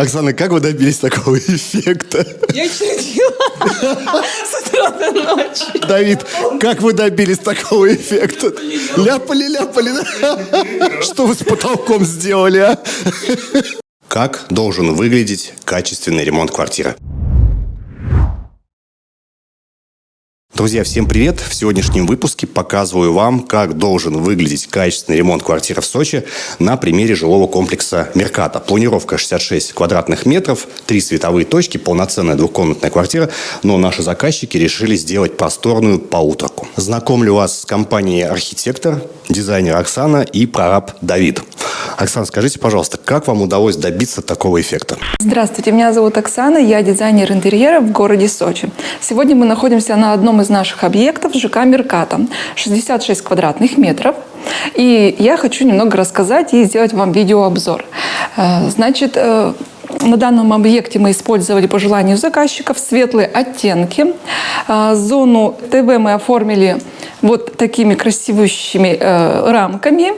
Оксана, как вы добились такого эффекта? Я чертила с утра до ночи. Давид, как вы добились такого эффекта? Ляпали, ляпали. да? Что вы с потолком сделали, а? Как должен выглядеть качественный ремонт квартиры? Друзья, всем привет! В сегодняшнем выпуске показываю вам, как должен выглядеть качественный ремонт квартиры в Сочи на примере жилого комплекса «Мерката». Планировка 66 квадратных метров, три световые точки, полноценная двухкомнатная квартира, но наши заказчики решили сделать просторную поутрку. Знакомлю вас с компанией «Архитектор», дизайнер Оксана и прораб Давид. Оксана, скажите, пожалуйста, как вам удалось добиться такого эффекта? Здравствуйте, меня зовут Оксана, я дизайнер интерьера в городе Сочи. Сегодня мы находимся на одном из наших объектов ЖК «Мерката». 66 квадратных метров. И я хочу немного рассказать и сделать вам видеообзор. Э, Значит, э, на данном объекте мы использовали по желанию заказчиков светлые оттенки. А, Зону ТВ мы оформили вот такими красивущими э, рамками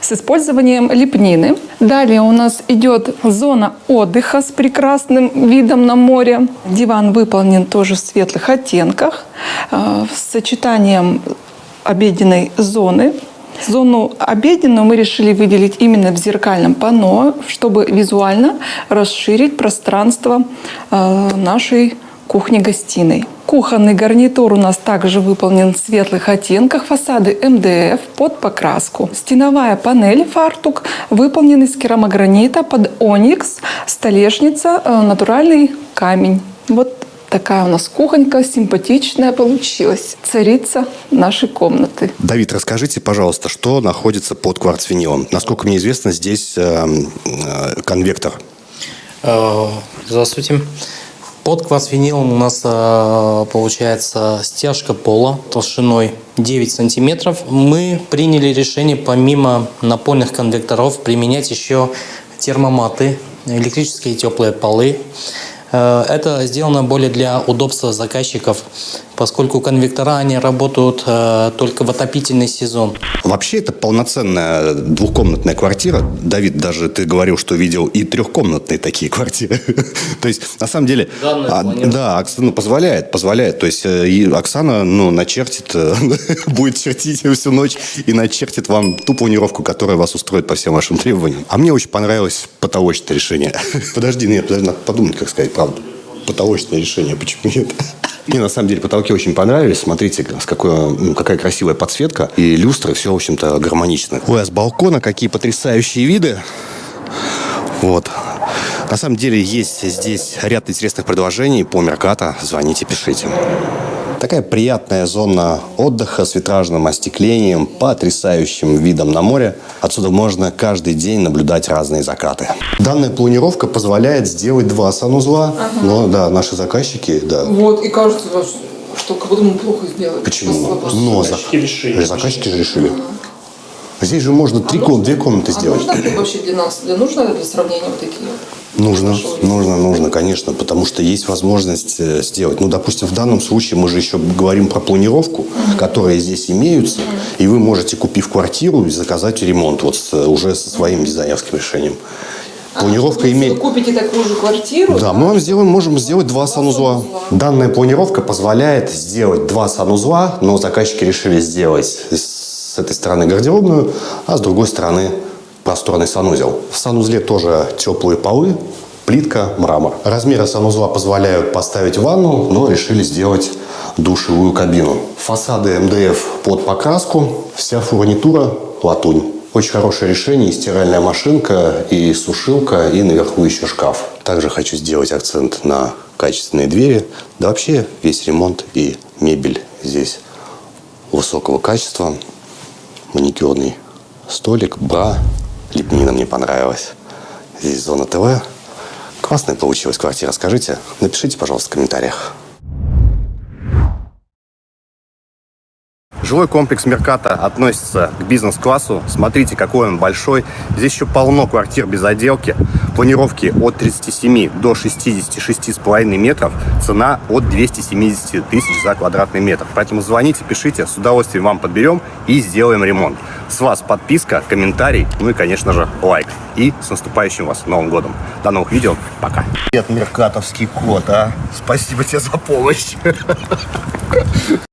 с использованием лепнины. Далее у нас идет зона отдыха с прекрасным видом на море. Диван выполнен тоже в светлых оттенках э, с сочетанием обеденной зоны Зону обеденную мы решили выделить именно в зеркальном панно, чтобы визуально расширить пространство э, нашей кухни-гостиной. Кухонный гарнитур у нас также выполнен в светлых оттенках, фасады МДФ под покраску. Стеновая панель фартук выполнен из керамогранита под оникс, столешница, э, натуральный камень. Вот Такая у нас кухонька симпатичная получилась. Царица нашей комнаты. Давид, расскажите, пожалуйста, что находится под кварцвинилом? Насколько мне известно, здесь э, э, конвектор. Э, Здравствуйте. Под кварцвинилом у нас э, получается стяжка пола толщиной 9 сантиметров. Мы приняли решение помимо напольных конвекторов применять еще термоматы, электрические теплые полы. Э, Это сделано более для удобства заказчиков, поскольку конвектора они работают э, только в отопительный сезон. Вообще это полноценная двухкомнатная квартира. Давид, даже ты говорил, что видел и трехкомнатные такие квартиры. То есть, на самом деле, а, да, Окс- ну, позволяет, позволяет. То есть, э, и Оксана, ну, начертит, э, будет чертить всю ночь и начертит вам ту планировку, которая вас устроит по всем вашим требованиям. А мне очень понравилось потолочное решение. Подожди, нет, подожди, надо подумать, как сказать правду. Потолочное решение, почему нет? Мне на самом деле потолки очень понравились. Смотрите, с какой, какая красивая подсветка. И люстры, все, в общем-то, гармонично. Ой, а с балкона какие потрясающие виды. Вот. На самом деле есть здесь ряд интересных предложений по Мерката. Звоните, пишите. Такая приятная зона отдыха с витражным остеклением, потрясающим видом на море. Отсюда можно каждый день наблюдать разные закаты. Данная планировка позволяет сделать два санузла. Но да, наши заказчики, да, Вот, и кажется, что как будто мы плохо сделали. Почему? Но заказчики решили. Заказчики же решили. Здесь же можно три ком- две комнаты А сделать. нужно вообще для нас, для нужно для сравнения вот такие? Нужно, нужно, нужно, конечно, потому что есть возможность э, сделать. Ну, допустим, в данном случае мы же еще говорим про планировку, которые здесь имеются, и вы можете, купив квартиру, заказать ремонт вот с- уже со своим дизайнерским решением. Планировка Вы имеет... купите такую же квартиру? Да, мы вам сделаем, можем сделать два санузла. Данная планировка позволяет сделать два санузла, но заказчики решили сделать с этой стороны гардеробную, а с другой стороны просторный санузел. В санузле тоже теплые полы, плитка, мрамор. Размеры санузла позволяют поставить ванну, но решили сделать душевую кабину. Фасады МДФ под покраску, вся фурнитура латунь. Очень хорошее решение. И стиральная машинка, и сушилка, и наверху еще шкаф. Также хочу сделать акцент на качественные двери. Да вообще весь ремонт и мебель здесь высокого качества. Маникюрный столик, бра. Лепнина мне понравилась. Здесь зона ТВ. Классная получилась квартира. Скажите, напишите, пожалуйста, в комментариях. Жилой комплекс Мерката относится к бизнес-классу. Смотрите, какой он большой. Здесь еще полно квартир без отделки. Планировки от 37 до 66,5 метров. Цена от 270 тысяч за квадратный метр. Поэтому звоните, пишите. С удовольствием вам подберем и сделаем ремонт. С вас подписка, комментарий, ну и, конечно же, лайк. И с наступающим вас Новым годом. До новых видео. Пока. Привет, меркатовский кот, а. Спасибо тебе за помощь.